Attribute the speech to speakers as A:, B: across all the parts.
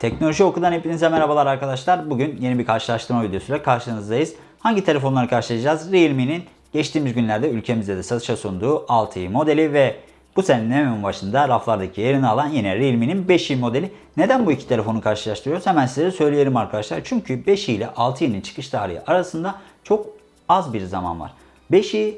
A: Teknoloji Oku'dan hepinize merhabalar arkadaşlar. Bugün yeni bir karşılaştırma videosuyla karşınızdayız. Hangi telefonları karşılayacağız? Realme'nin geçtiğimiz günlerde ülkemizde de satışa sunduğu 6i modeli ve bu senenin hemen başında raflardaki yerini alan yine Realme'nin 5i modeli. Neden bu iki telefonu karşılaştırıyoruz? Hemen size söyleyelim arkadaşlar. Çünkü 5i ile 6i'nin çıkış tarihi arasında çok az bir zaman var. 5i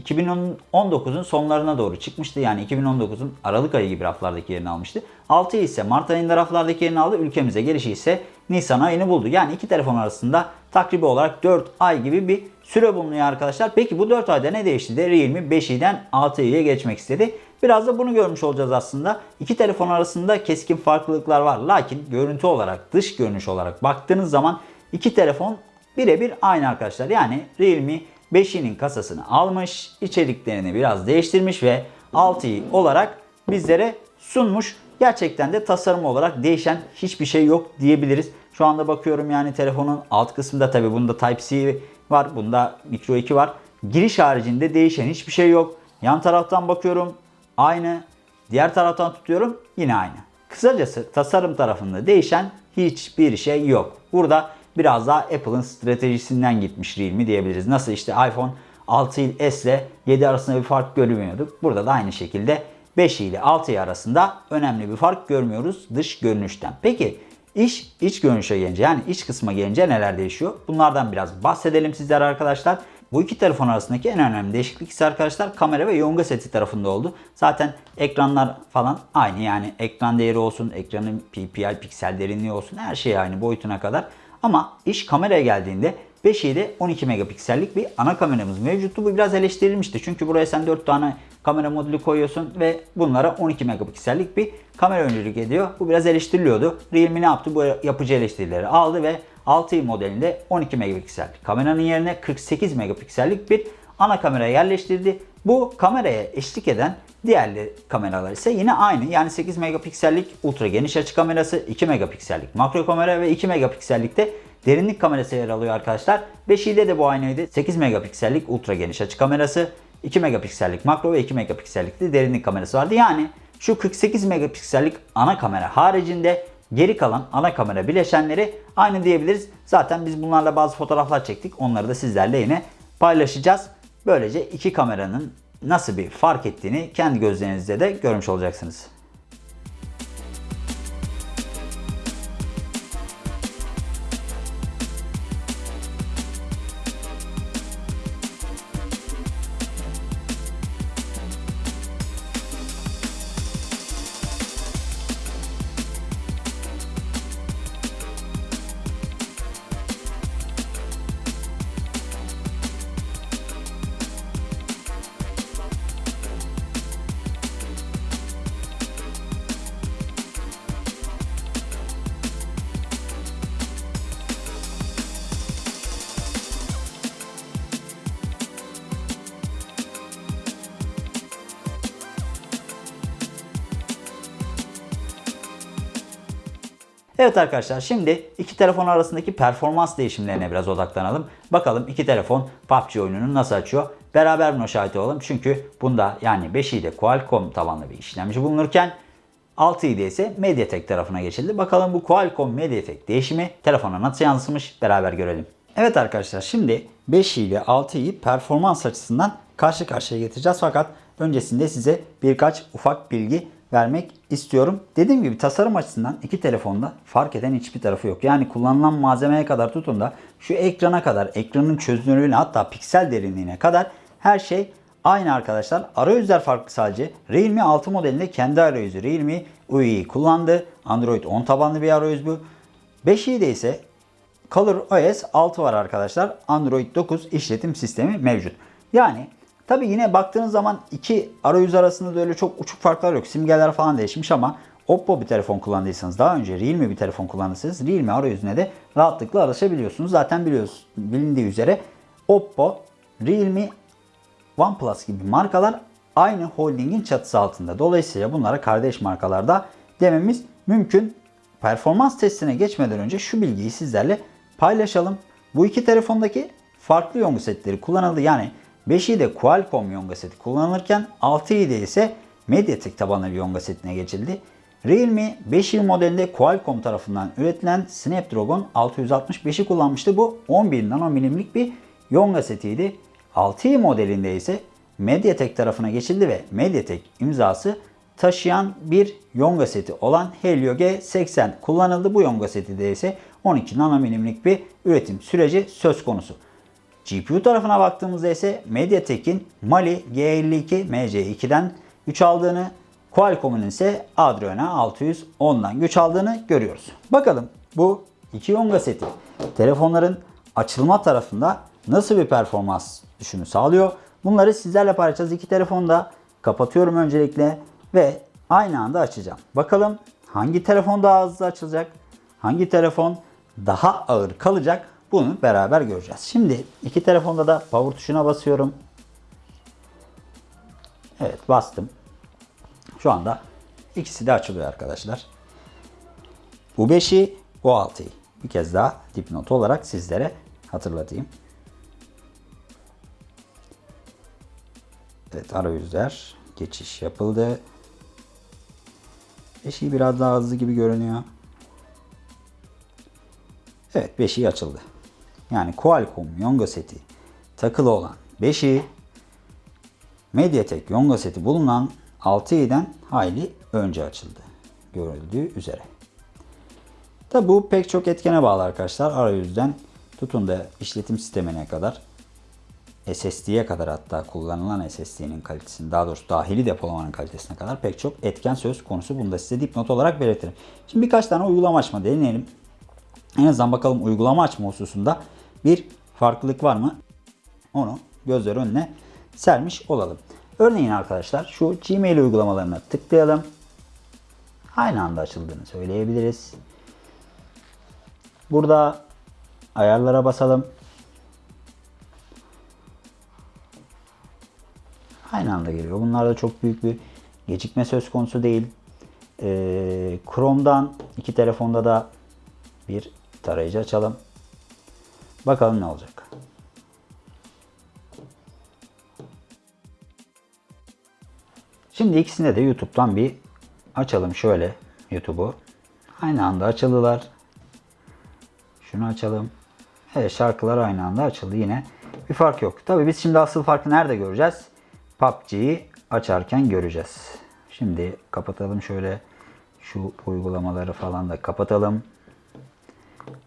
A: 2019'un sonlarına doğru çıkmıştı. Yani 2019'un Aralık ayı gibi raflardaki yerini almıştı. 6 ise Mart ayında raflardaki yerini aldı. Ülkemize gelişi ise Nisan ayını buldu. Yani iki telefon arasında takribi olarak 4 ay gibi bir süre bulunuyor arkadaşlar. Peki bu 4 ayda ne değişti de Realme 5i'den 6i'ye geçmek istedi. Biraz da bunu görmüş olacağız aslında. İki telefon arasında keskin farklılıklar var. Lakin görüntü olarak, dış görünüş olarak baktığınız zaman iki telefon birebir aynı arkadaşlar. Yani Realme 5i'nin kasasını almış, içeriklerini biraz değiştirmiş ve 6i olarak bizlere sunmuş. Gerçekten de tasarım olarak değişen hiçbir şey yok diyebiliriz. Şu anda bakıyorum yani telefonun alt kısmında tabi bunda Type-C var, bunda Micro 2 var. Giriş haricinde değişen hiçbir şey yok. Yan taraftan bakıyorum aynı. Diğer taraftan tutuyorum yine aynı. Kısacası tasarım tarafında değişen hiçbir şey yok. Burada biraz daha Apple'ın stratejisinden gitmiş Realme diyebiliriz. Nasıl işte iPhone 6 S ile 7 arasında bir fark görmüyorduk. Burada da aynı şekilde 5 ile 6 arasında önemli bir fark görmüyoruz dış görünüşten. Peki iş iç görünüşe gelince yani iç kısma gelince neler değişiyor? Bunlardan biraz bahsedelim sizlere arkadaşlar. Bu iki telefon arasındaki en önemli değişiklik ise arkadaşlar kamera ve yonga seti tarafında oldu. Zaten ekranlar falan aynı yani ekran değeri olsun, ekranın PPI piksel derinliği olsun her şey aynı boyutuna kadar. Ama iş kameraya geldiğinde 5'i 12 megapiksellik bir ana kameramız mevcuttu. Bu biraz eleştirilmişti. Çünkü buraya sen 4 tane kamera modülü koyuyorsun ve bunlara 12 megapiksellik bir kamera öncülük ediyor. Bu biraz eleştiriliyordu. Realme ne yaptı? Bu yapıcı eleştirileri aldı ve 6i modelinde 12 megapiksellik kameranın yerine 48 megapiksellik bir ana kamera yerleştirdi. Bu kameraya eşlik eden diğer kameralar ise yine aynı. Yani 8 megapiksellik ultra geniş açı kamerası, 2 megapiksellik makro kamera ve 2 megapiksellikte derinlik kamerası yer alıyor arkadaşlar. 5i'de de bu aynıydı. 8 megapiksellik ultra geniş açı kamerası, 2 megapiksellik makro ve 2 megapiksellik de derinlik kamerası vardı. Yani şu 48 megapiksellik ana kamera haricinde geri kalan ana kamera bileşenleri aynı diyebiliriz. Zaten biz bunlarla bazı fotoğraflar çektik. Onları da sizlerle yine paylaşacağız. Böylece iki kameranın nasıl bir fark ettiğini kendi gözlerinizde de görmüş olacaksınız. Evet arkadaşlar şimdi iki telefon arasındaki performans değişimlerine biraz odaklanalım. Bakalım iki telefon PUBG oyununu nasıl açıyor? Beraber buna şahit olalım. Çünkü bunda yani 5i'de Qualcomm tabanlı bir işlemci bulunurken 6i'de ise MediaTek tarafına geçildi. Bakalım bu Qualcomm MediaTek değişimi telefona nasıl yansımış beraber görelim. Evet arkadaşlar şimdi 5i ile 6i'yi performans açısından karşı karşıya getireceğiz. Fakat öncesinde size birkaç ufak bilgi vermek istiyorum. Dediğim gibi tasarım açısından iki telefonda fark eden hiçbir tarafı yok. Yani kullanılan malzemeye kadar tutun da şu ekrana kadar, ekranın çözünürlüğüne hatta piksel derinliğine kadar her şey aynı arkadaşlar. Arayüzler farklı sadece. Realme 6 modelinde kendi arayüzü Realme UI'yi kullandı. Android 10 tabanlı bir arayüz bu. 5i'de ise Color OS 6 var arkadaşlar. Android 9 işletim sistemi mevcut. Yani Tabi yine baktığınız zaman iki arayüz arasında da öyle çok uçuk farklar yok. Simgeler falan değişmiş ama Oppo bir telefon kullandıysanız daha önce Realme bir telefon kullandıysanız Realme arayüzüne de rahatlıkla alışabiliyorsunuz. Zaten biliyorsunuz bilindiği üzere Oppo, Realme, OnePlus gibi markalar aynı holdingin çatısı altında. Dolayısıyla bunlara kardeş markalarda dememiz mümkün. Performans testine geçmeden önce şu bilgiyi sizlerle paylaşalım. Bu iki telefondaki farklı yongu setleri kullanıldı. Yani 5i'de Qualcomm yonga seti kullanılırken 6i'de ise MediaTek tabanlı bir yonga setine geçildi. Realme 5i modelinde Qualcomm tarafından üretilen Snapdragon 665'i kullanmıştı. Bu 11 nanomilimlik bir Yonga setiydi. 6i modelinde ise Mediatek tarafına geçildi ve Mediatek imzası taşıyan bir Yonga seti olan Helio G80 kullanıldı. Bu Yonga seti de ise 12 nanomilimlik bir üretim süreci söz konusu. GPU tarafına baktığımızda ise Mediatek'in Mali G52 MC2'den güç aldığını, Qualcomm'un ise Adreno 610'dan güç aldığını görüyoruz. Bakalım bu iki Yonga seti telefonların açılma tarafında nasıl bir performans düşümü sağlıyor? Bunları sizlerle paylaşacağız. İki telefonu da kapatıyorum öncelikle ve aynı anda açacağım. Bakalım hangi telefon daha hızlı açılacak? Hangi telefon daha ağır kalacak? Bunu beraber göreceğiz. Şimdi iki telefonda da power tuşuna basıyorum. Evet bastım. Şu anda ikisi de açılıyor arkadaşlar. Bu 5'i, bu 6'yı. Bir kez daha dipnot olarak sizlere hatırlatayım. Evet arayüzler geçiş yapıldı. 5'i biraz daha hızlı gibi görünüyor. Evet 5'i açıldı. Yani Qualcomm Yonga seti takılı olan 5'i Mediatek Yonga seti bulunan 6i'den hayli önce açıldı. Görüldüğü üzere. Tabi bu pek çok etkene bağlı arkadaşlar. Arayüzden tutun da işletim sistemine kadar SSD'ye kadar hatta kullanılan SSD'nin kalitesini daha doğrusu dahili depolamanın kalitesine kadar pek çok etken söz konusu. Bunu da size dipnot olarak belirtirim. Şimdi birkaç tane uygulama açma deneyelim. En azından bakalım uygulama açma hususunda bir farklılık var mı? Onu gözler önüne sermiş olalım. Örneğin arkadaşlar şu Gmail uygulamalarına tıklayalım. Aynı anda açıldığını söyleyebiliriz. Burada ayarlara basalım. Aynı anda geliyor. Bunlarda çok büyük bir gecikme söz konusu değil. Ee, Chrome'dan iki telefonda da bir tarayıcı açalım. Bakalım ne olacak. Şimdi ikisinde de YouTube'dan bir açalım şöyle YouTube'u. Aynı anda açıldılar. Şunu açalım. Evet şarkılar aynı anda açıldı yine. Bir fark yok. Tabii biz şimdi asıl farkı nerede göreceğiz? PUBG'yi açarken göreceğiz. Şimdi kapatalım şöyle. Şu uygulamaları falan da kapatalım.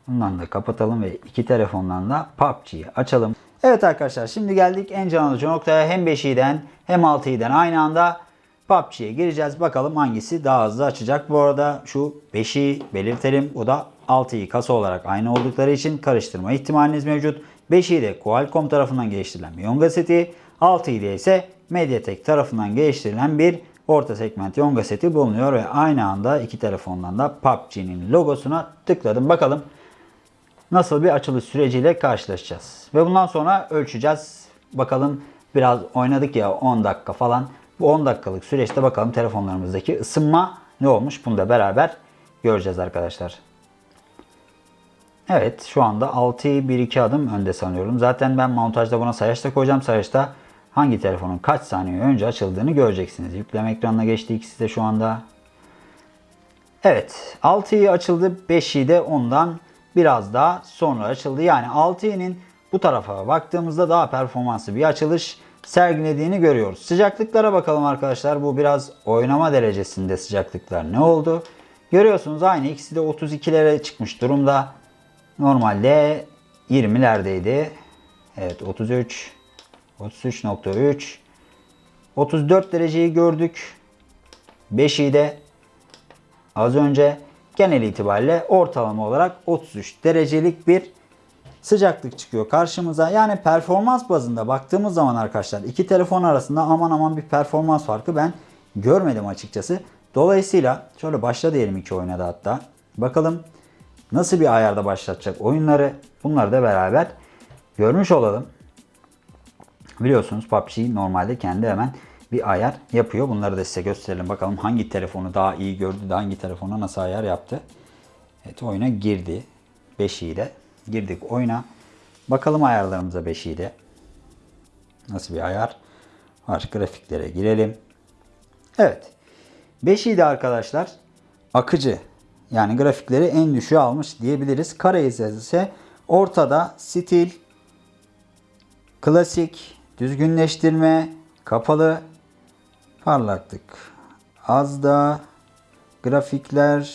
A: Bundan da kapatalım ve iki telefondan da PUBG'yi açalım. Evet arkadaşlar şimdi geldik en can alıcı noktaya. Hem 5i'den hem 6i'den aynı anda PUBG'ye gireceğiz. Bakalım hangisi daha hızlı açacak. Bu arada şu 5'i belirtelim. O da 6'yı kasa olarak aynı oldukları için karıştırma ihtimaliniz mevcut. 5'i de Qualcomm tarafından geliştirilen Yonga seti. 6'yı de ise Mediatek tarafından geliştirilen bir orta segment Yonga seti bulunuyor ve aynı anda iki telefondan da PUBG'nin logosuna tıkladım. Bakalım nasıl bir açılış süreciyle karşılaşacağız. Ve bundan sonra ölçeceğiz. Bakalım biraz oynadık ya 10 dakika falan. Bu 10 dakikalık süreçte bakalım telefonlarımızdaki ısınma ne olmuş bunu da beraber göreceğiz arkadaşlar. Evet şu anda 6'yı 1-2 adım önde sanıyorum. Zaten ben montajda buna sayaçta koyacağım. Sayaçta hangi telefonun kaç saniye önce açıldığını göreceksiniz. Yükleme ekranına geçti ikisi de şu anda. Evet 6'yı açıldı 5'i de ondan biraz daha sonra açıldı. Yani 6'nın bu tarafa baktığımızda daha performanslı bir açılış sergilediğini görüyoruz. Sıcaklıklara bakalım arkadaşlar. Bu biraz oynama derecesinde sıcaklıklar ne oldu? Görüyorsunuz aynı ikisi de 32'lere çıkmış durumda. Normalde 20'lerdeydi. Evet 33 33.3 34 dereceyi gördük. 5'i de az önce genel itibariyle ortalama olarak 33 derecelik bir sıcaklık çıkıyor karşımıza. Yani performans bazında baktığımız zaman arkadaşlar iki telefon arasında aman aman bir performans farkı ben görmedim açıkçası. Dolayısıyla şöyle başla diyelim iki oyuna da hatta. Bakalım nasıl bir ayarda başlatacak oyunları bunları da beraber görmüş olalım. Biliyorsunuz PUBG normalde kendi hemen bir ayar yapıyor. Bunları da size gösterelim. Bakalım hangi telefonu daha iyi gördü de hangi telefona nasıl ayar yaptı. Evet oyuna girdi. 5 ile girdik oyuna. Bakalım ayarlarımıza 5 ile. Nasıl bir ayar var. Grafiklere girelim. Evet. 5 de arkadaşlar akıcı. Yani grafikleri en düşüğe almış diyebiliriz. Kara ise ortada stil, klasik, düzgünleştirme, kapalı, parlaklık. Az da grafikler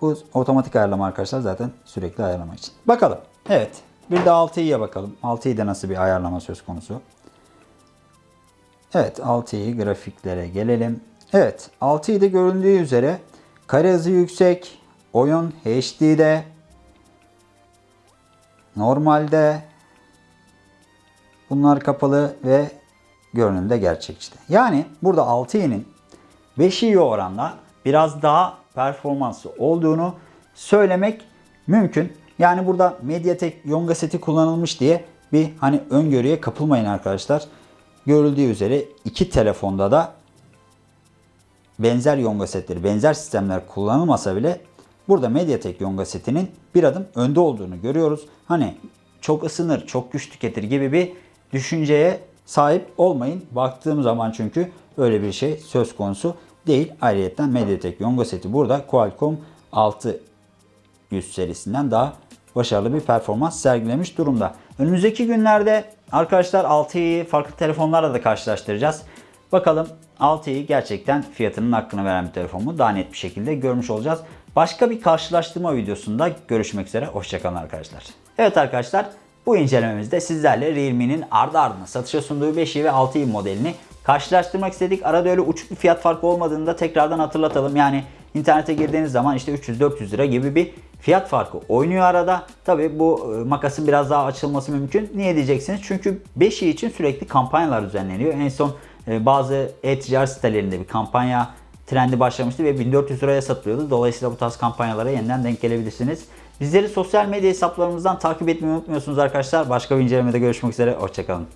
A: bu otomatik ayarlama arkadaşlar zaten sürekli ayarlama için. Bakalım. Evet. Bir de 6i'ye bakalım. 6i'de nasıl bir ayarlama söz konusu. Evet 6i grafiklere gelelim. Evet 6i'de göründüğü üzere kare hızı yüksek. Oyun HD'de. Normalde. Bunlar kapalı ve görünümde gerçekçi. Yani burada 6i'nin 5i'ye oranla biraz daha performanslı olduğunu söylemek mümkün. Yani burada Mediatek Yonga seti kullanılmış diye bir hani öngörüye kapılmayın arkadaşlar. Görüldüğü üzere iki telefonda da benzer Yonga setleri, benzer sistemler kullanılmasa bile burada Mediatek Yonga setinin bir adım önde olduğunu görüyoruz. Hani çok ısınır, çok güç tüketir gibi bir düşünceye sahip olmayın. Baktığım zaman çünkü öyle bir şey söz konusu değil. Ayrıca Mediatek Yonga seti burada Qualcomm 600 serisinden daha başarılı bir performans sergilemiş durumda. Önümüzdeki günlerde arkadaşlar 6'yı farklı telefonlarla da karşılaştıracağız. Bakalım 6'yı gerçekten fiyatının hakkını veren bir telefon mu? Daha net bir şekilde görmüş olacağız. Başka bir karşılaştırma videosunda görüşmek üzere. Hoşçakalın arkadaşlar. Evet arkadaşlar bu incelememizde sizlerle Realme'nin ardı ardına satışa sunduğu 5i ve 6i modelini karşılaştırmak istedik. Arada öyle uçuk bir fiyat farkı olmadığını da tekrardan hatırlatalım. Yani internete girdiğiniz zaman işte 300-400 lira gibi bir fiyat farkı oynuyor arada. Tabi bu e, makasın biraz daha açılması mümkün. Niye diyeceksiniz? Çünkü 5i için sürekli kampanyalar düzenleniyor. En son e, bazı e-ticaret sitelerinde bir kampanya trendi başlamıştı ve 1400 liraya satılıyordu. Dolayısıyla bu tarz kampanyalara yeniden denk gelebilirsiniz. Bizleri sosyal medya hesaplarımızdan takip etmeyi unutmuyorsunuz arkadaşlar. Başka bir incelemede görüşmek üzere. Hoşçakalın.